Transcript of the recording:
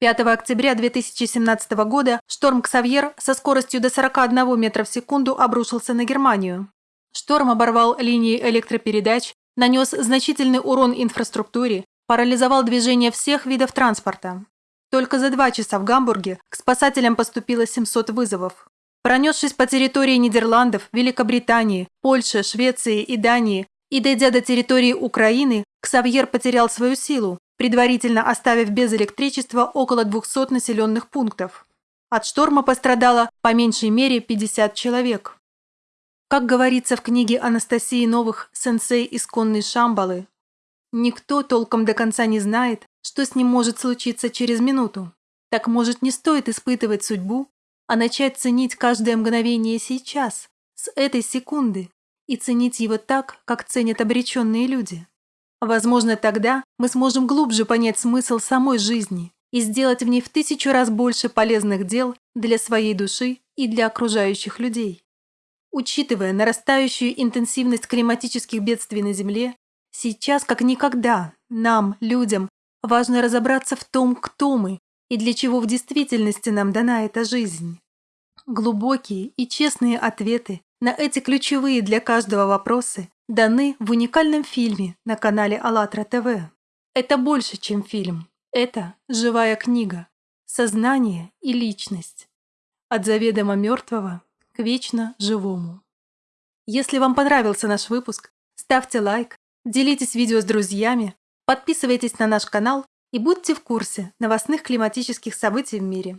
5 октября 2017 года шторм Ксавьер со скоростью до 41 метра в секунду обрушился на Германию. Шторм оборвал линии электропередач, нанес значительный урон инфраструктуре, парализовал движение всех видов транспорта. Только за два часа в Гамбурге к спасателям поступило 700 вызовов. Пронесшись по территории Нидерландов, Великобритании, Польши, Швеции и Дании и дойдя до территории Украины, Ксавьер потерял свою силу, предварительно оставив без электричества около 200 населенных пунктов. От шторма пострадало по меньшей мере 50 человек. Как говорится в книге Анастасии Новых «Сенсей исконной Шамбалы», никто толком до конца не знает, что с ним может случиться через минуту. Так, может, не стоит испытывать судьбу, а начать ценить каждое мгновение сейчас, с этой секунды, и ценить его так, как ценят обреченные люди. Возможно, тогда мы сможем глубже понять смысл самой жизни и сделать в ней в тысячу раз больше полезных дел для своей души и для окружающих людей. Учитывая нарастающую интенсивность климатических бедствий на Земле, сейчас как никогда нам, людям, важно разобраться в том, кто мы и для чего в действительности нам дана эта жизнь. Глубокие и честные ответы на эти ключевые для каждого вопросы даны в уникальном фильме на канале АЛЛАТРА ТВ. Это больше, чем фильм. Это живая книга. Сознание и личность. От заведомо мертвого к вечно живому. Если вам понравился наш выпуск, ставьте лайк, делитесь видео с друзьями, подписывайтесь на наш канал и будьте в курсе новостных климатических событий в мире.